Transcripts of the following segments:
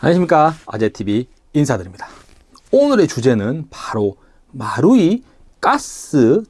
안녕하십니까 아재TV 인사드립니다 오늘의 주제는 바로 마루이 가스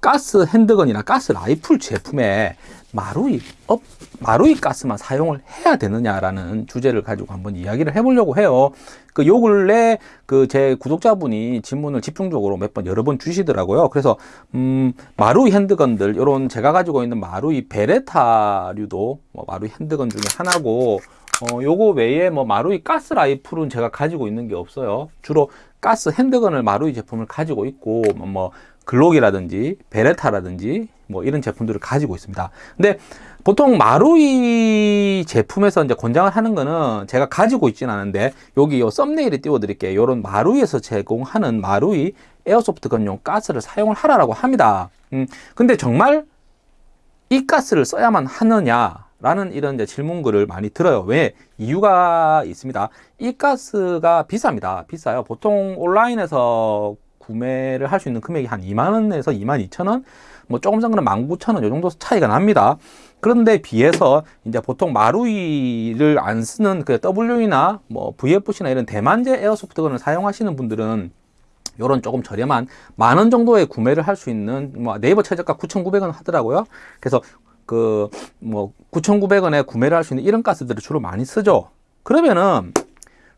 가스 handgun이나 가스 라이플 제품에 마루이 업 마루이 가스만 사용을 해야 되느냐라는 주제를 가지고 한번 이야기를 해보려고 해요. 그 요 근래 그 제 구독자분이 질문을 집중적으로 몇 번 여러 번 주시더라고요. 그래서 음 마루이 handgun들 요런 제가 가지고 있는 마루이 베레타류도 뭐 마루이 handgun 중에 하나고 어 요거 외에 뭐 마루이 가스 라이플은 제가 가지고 있는 게 없어요. 주로 가스 handgun을 마루이 제품을 가지고 있고 뭐 글록이라든지 베레타라든지 뭐 이런 제품들을 가지고 있습니다. 근데 보통 마루이 제품에서 이제 권장을 하는 거는 제가 가지고 있지는 않은데 여기 요 thumbnail에 띄워 드릴게요. 요런 마루이에서 제공하는 마루이 airsoft gun용 가스를 사용을 하라고 합니다. 음, 근데 정말 이 가스를 써야만 하느냐? 라는 이런 이제 질문글을 많이 들어요. 왜? 이유가 있습니다. 이 가스가 비쌉니다. 비싸요. 보통 온라인에서 구매를 할 수 있는 금액이 한 2만원에서 2만 2천원 뭐 조금 전거는 19,000원 이 정도 차이가 납니다. 그런데 비해서 이제 보통 마루이를 안 쓰는 그 W나 뭐 VFC나 이런 대만제 에어소프트건을 사용하시는 분들은 요런 조금 저렴한 만 원 정도에 구매를 할 수 있는 뭐 네이버 최저가 9,900원 하더라고요. 그래서 그 뭐 9,900원에 구매를 할 수 있는 이런 가스들을 주로 많이 쓰죠. 그러면은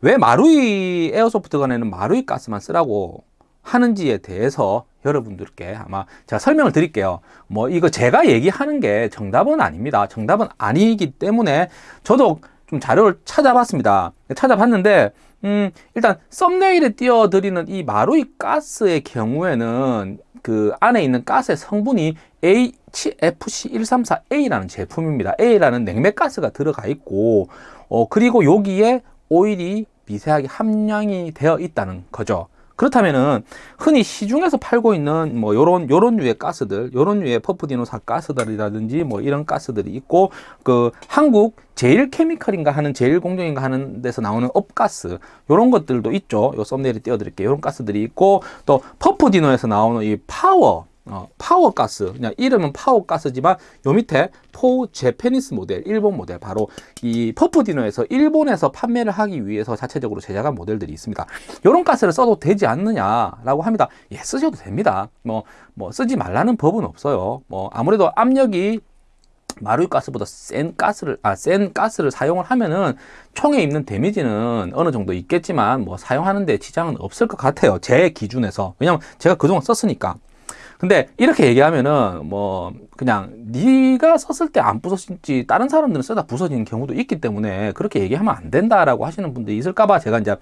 왜 마루이 에어소프트건에는 마루이 가스만 쓰라고 하는지에 대해서 여러분들께 아마 제가 설명을 드릴게요. 뭐 이거 제가 얘기하는 게 정답은 아닙니다. 정답은 아니기 때문에 저도 좀 자료를 찾아봤습니다. 찾아봤는데 음, 일단 썸네일에 띄워드리는 이 마루이 가스의 경우에는 그 안에 있는 가스의 성분이 HFC134A라는 제품입니다. A라는 냉매가스가 들어가 있고 어, 그리고 여기에 오일이 미세하게 함량이 되어 있다는 거죠. 그렇다면은 흔히 시중에서 팔고 있는 뭐 요런 요런 류의 가스들, 요런 류의 퍼프디노사 가스들이라든지 뭐 이런 가스들이 있고 그 한국 제일 케미컬인가 하는 제일 공정인가 하는 데서 나오는 업가스 요런 것들도 있죠. 요 thumbnail에 띄워 드릴게요. 요런 가스들이 있고 또 퍼프디노에서 나오는 이 파워 어, 파워가스. 그냥 이름은 파워가스지만 요 밑에 for Japanese 모델 일본 모델. 바로 이 퍼프디노에서 일본에서 판매를 하기 위해서 자체적으로 제작한 모델들이 있습니다. 이런 가스를 써도 되지 않느냐 라고 합니다. 예 쓰셔도 됩니다. 뭐, 뭐 쓰지 말라는 법은 없어요. 뭐 아무래도 압력이 마루이 가스보다 센 가스를 아 센 가스를 사용을 하면은 총에 입는 데미지는 어느 정도 있겠지만 뭐 사용하는데 지장은 없을 것 같아요. 제 기준에서. 왜냐면 제가 그동안 썼으니까 근데 이렇게 얘기하면은 뭐 그냥 네가 썼을 때 안 부서진지 다른 사람들은 쓰다 부서지는 경우도 있기 때문에 그렇게 얘기하면 안 된다라고 하시는 분들이 있을까봐 제가 이제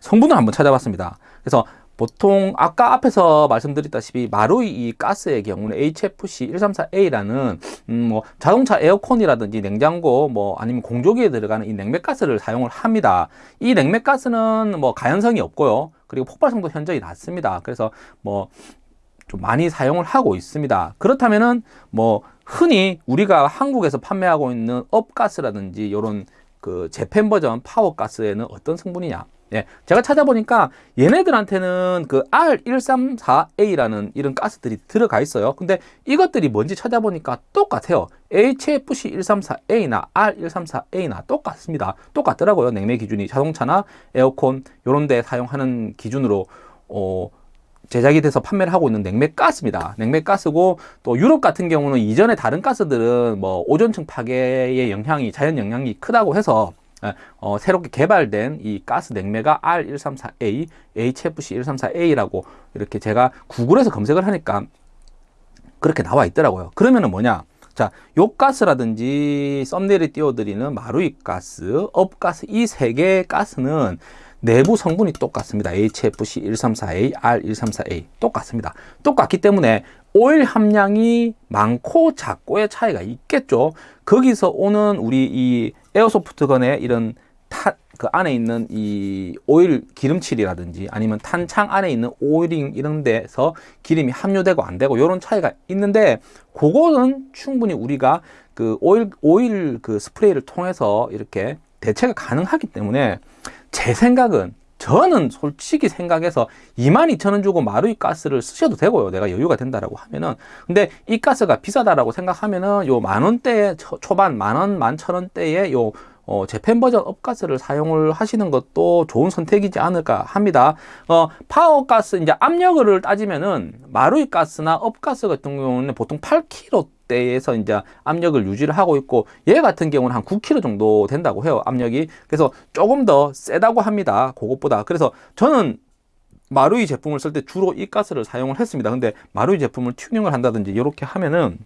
성분을 한번 찾아봤습니다. 그래서 보통 아까 앞에서 말씀드렸다시피 마루이 이 가스의 경우는 HFC134A라는 음 뭐 자동차 에어컨이라든지 냉장고 뭐 아니면 공조기에 들어가는 이 냉매가스를 사용을 합니다. 이 냉매가스는 뭐 가연성이 없고요. 그리고 폭발성도 현저히 낮습니다. 그래서 뭐 좀 많이 사용을 하고 있습니다. 그렇다면은 뭐 흔히 우리가 한국에서 판매하고 있는 업가스라든지 이런 그 재팬 버전 파워가스에는 어떤 성분이냐? 예, 제가 찾아보니까 얘네들한테는 그 R134A라는 이런 가스들이 들어가 있어요. 근데 이것들이 뭔지 찾아보니까 똑같아요. HFC134A나 R134A나 똑같습니다. 똑같더라고요. 냉매 기준이 자동차나 에어컨 이런 데 사용하는 기준으로 어, 제작이 돼서 판매를 하고 있는 냉매가스입니다. 냉매가스고 또 유럽 같은 경우는 이전에 다른 가스들은 뭐 오존층 파괴의 영향이 자연 영향이 크다고 해서 예, 어, 새롭게 개발된 이 가스 냉매가 R134A, HFC134A라고 이렇게 제가 구글에서 검색을 하니까 그렇게 나와 있더라고요. 그러면은 뭐냐? 자, 요 가스라든지 썸네일에 띄워드리는 마루이 가스, 업가스 이 세 개의 가스는 내부 성분이 똑같습니다. HFC134A, R134A 똑같습니다. 똑같기 때문에 오일 함량이 많고 작고의 차이가 있겠죠. 거기서 오는 우리 이 airsoft gun의 이런 타, 그 안에 있는 이 오일 기름칠이라든지 아니면 탄창 안에 있는 oiling 이런 데서 기름이 함유되고 안 되고 이런 차이가 있는데 그거는 충분히 우리가 그 오일 오일 그 스프레이를 통해서 이렇게 대체가 가능하기 때문에 제 생각은 저는 솔직히 생각해서 22,000원 주고 마루이 가스를 쓰셔도 되고요. 내가 여유가 된다라고 하면은. 근데 이 가스가 비싸다라고 생각하면은 요 만 원대 초반 만 원, 만천 원대에 요 어, Japan 버전 업가스를 사용을 하시는 것도 좋은 선택이지 않을까 합니다. 어, 파워가스 이제 압력을 따지면은 마루이 가스나 업가스 같은 경우는 보통 8kg 대에서 이제 압력을 유지를 하고 있고 얘 같은 경우는 한 9kg 정도 된다고 해요 압력이. 그래서 조금 더 세다고 합니다 그것보다. 그래서 저는 마루이 제품을 쓸 때 주로 이 가스를 사용을 했습니다. 근데 마루이 제품을 튜닝을 한다든지 이렇게 하면은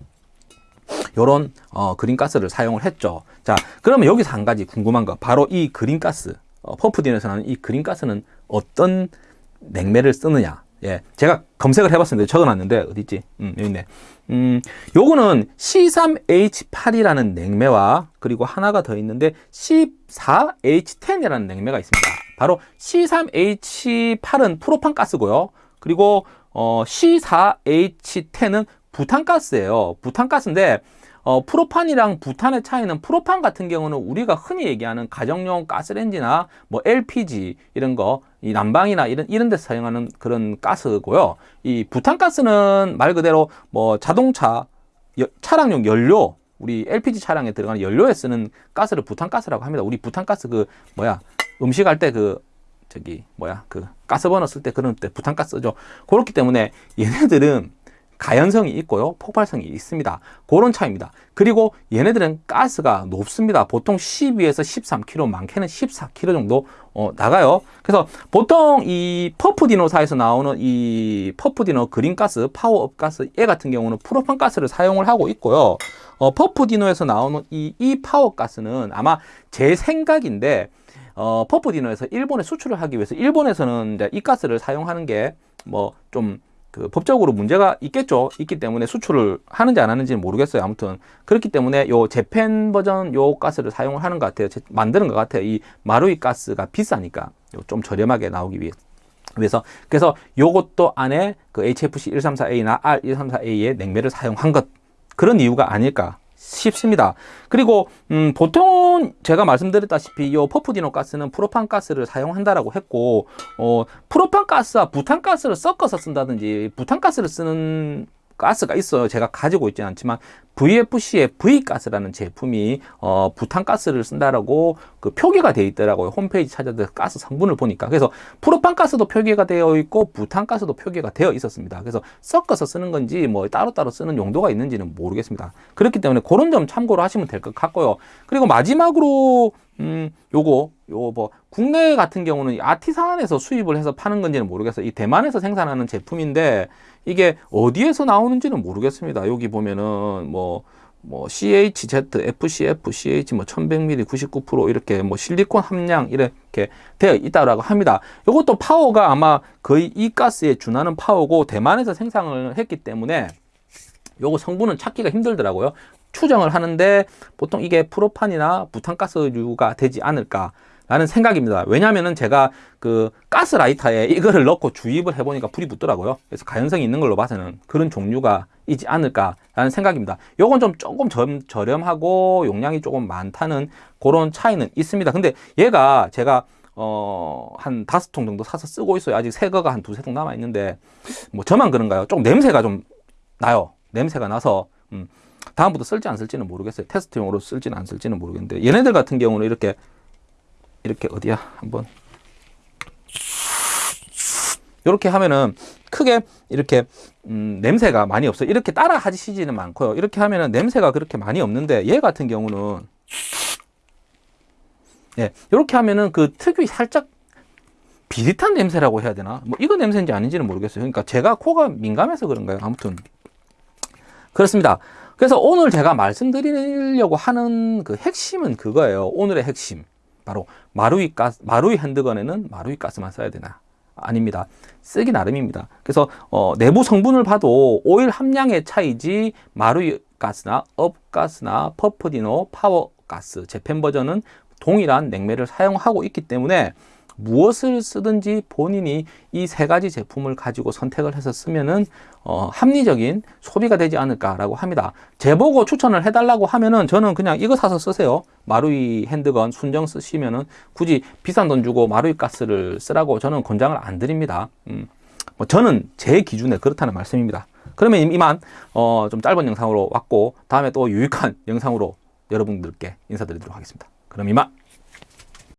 요런 어, 그린가스를 사용을 했죠. 자 그러면 여기서 한 가지 궁금한 거. 바로 이 그린가스 어, 펌프딘에서 나는 이 그린가스는 어떤 냉매를 쓰느냐 예, 제가 검색을 해봤습니다. 적어놨는데 어디 있지? 음, 여기 있네. 음, 요거는 C3H8이라는 냉매와 그리고 하나가 더 있는데 C4H10이라는 냉매가 있습니다. 바로 C3H8은 프로판 가스고요. 그리고 어, C4H10은 부탄가스예요. 부탄가스인데 어, 프로판이랑 부탄의 차이는 프로판 같은 경우는 우리가 흔히 얘기하는 가정용 가스레인지나 뭐 LPG 이런 거, 이 난방이나 이런 이런 데 사용하는 그런 가스고요. 이 부탄 가스는 말 그대로 뭐 자동차 여, 차량용 연료 우리 LPG 차량에 들어가는 연료에 쓰는 가스를 부탄 가스라고 합니다. 우리 부탄 가스 그 뭐야 음식 할 때그 저기 뭐야 그 가스 버너 쓸 때 그런 때 부탄가스죠. 그렇기 때문에 얘네들은 가연성이 있고요. 폭발성이 있습니다. 그런 차이입니다. 그리고 얘네들은 가스가 높습니다. 보통 12에서 13kg, 많게는 14kg 정도 어, 나가요. 그래서 보통 이 퍼프디노사에서 나오는 이 퍼프디노 그린가스, 파워업 가스 얘 같은 경우는 프로판 가스를 사용을 하고 있고요. 어, 퍼프디노에서 나오는 이, 이 파워 가스는 아마 제 생각인데 어, 퍼프디노에서 일본에 수출을 하기 위해서 일본에서는 이제 이 가스를 사용하는 게 뭐좀 그 법적으로 문제가 있겠죠. 있기 때문에 수출을 하는지 안 하는지는 모르겠어요. 아무튼 그렇기 때문에 요 재팬 버전 요 가스를 사용을 하는 것 같아요. 만드는 것 같아요. 이 마루이 가스가 비싸니까 좀 저렴하게 나오기 위해. 그래서 그래서 요것도 안에 그 HFC 134A나 R134A의 냉매를 사용한 것 그런 이유가 아닐까 싶습니다. 그리고 음, 보통 제가 말씀드렸다시피 이 퍼프디노 가스는 프로판 가스를 사용한다라고 했고 어, 프로판 가스와 부탄 가스를 섞어서 쓴다든지 부탄 가스를 쓰는 가스가 있어요. 제가 가지고 있지는 않지만 VFC의 V가스라는 제품이 어, 부탄가스를 쓴다라고 그 표기가 되어 있더라고요. 홈페이지 찾아서 가스 성분을 보니까. 그래서 프로판가스도 표기가 되어 있고 부탄가스도 표기가 되어 있었습니다. 그래서 섞어서 쓰는 건지 뭐 따로따로 쓰는 용도가 있는지는 모르겠습니다. 그렇기 때문에 그런 점 참고로 하시면 될 것 같고요. 그리고 마지막으로 음, 요거, 요거 뭐, 국내 같은 경우는 아티산에서 수입을 해서 파는 건지는 모르겠어요. 이 대만에서 생산하는 제품인데, 이게 어디에서 나오는지는 모르겠습니다. 여기 보면은 뭐, 뭐 CHZ, FCF, CH 뭐 1100ml 99% 이렇게 뭐 실리콘 함량 이렇게 되어 있다라고 합니다. 이것도 파워가 아마 거의 이 가스에 준하는 파워고 대만에서 생산을 했기 때문에 요거 성분은 찾기가 힘들더라고요. 추정을 하는데 보통 이게 프로판이나 부탄가스류가 되지 않을까 라는 생각입니다. 왜냐면은 제가 그 가스라이터에 이거를 넣고 주입을 해보니까 불이 붙더라고요. 그래서 가연성이 있는 걸로 봐서는 그런 종류가 있지 않을까 라는 생각입니다. 요건 좀 조금 저렴하고 용량이 조금 많다는 그런 차이는 있습니다. 근데 얘가 제가 어, 한 다섯 통 정도 사서 쓰고 있어요. 아직 새 거가 한 두세 통 남아 있는데, 뭐 저만 그런가요? 조금 냄새가 좀 나요. 냄새가 나서, 음, 다음부터 쓸지 안 쓸지는 모르겠어요. 테스트용으로 쓸지는 안 쓸지는 모르겠는데, 얘네들 같은 경우는 이렇게 이렇게 어디야 한번 이렇게 하면은 크게 이렇게 음, 냄새가 많이 없어요. 이렇게 따라 하시지는 많고요. 이렇게 하면은 냄새가 그렇게 많이 없는데 얘 같은 경우는 예, 이렇게 하면은 그 특유의 살짝 비릿한 냄새라고 해야 되나? 뭐 이거 냄새인지 아닌지는 모르겠어요. 그러니까 제가 코가 민감해서 그런가요? 아무튼 그렇습니다. 그래서 오늘 제가 말씀드리려고 하는 그 핵심은 그거예요. 오늘의 핵심. 바로 마루이 가스, 마루이 handgun에는 마루이 가스만 써야 되나? 아닙니다. 쓰기 나름입니다. 그래서 어, 내부 성분을 봐도 오일 함량의 차이지 마루이 가스나 업가스나 퍼프디노 파워가스 Japan 버전은 동일한 냉매를 사용하고 있기 때문에 무엇을 쓰든지 본인이 이 세 가지 제품을 가지고 선택을 해서 쓰면은 어, 합리적인 소비가 되지 않을까라고 합니다. 제보고 추천을 해달라고 하면은 저는 그냥 이거 사서 쓰세요. 마루이 핸드건 순정 쓰시면은 굳이 비싼 돈 주고 마루이 가스를 쓰라고 저는 권장을 안 드립니다. 음, 뭐 저는 제 기준에 그렇다는 말씀입니다. 그러면 이만 어, 좀 짧은 영상으로 왔고 다음에 또 유익한 영상으로 여러분들께 인사드리도록 하겠습니다. 그럼 이만.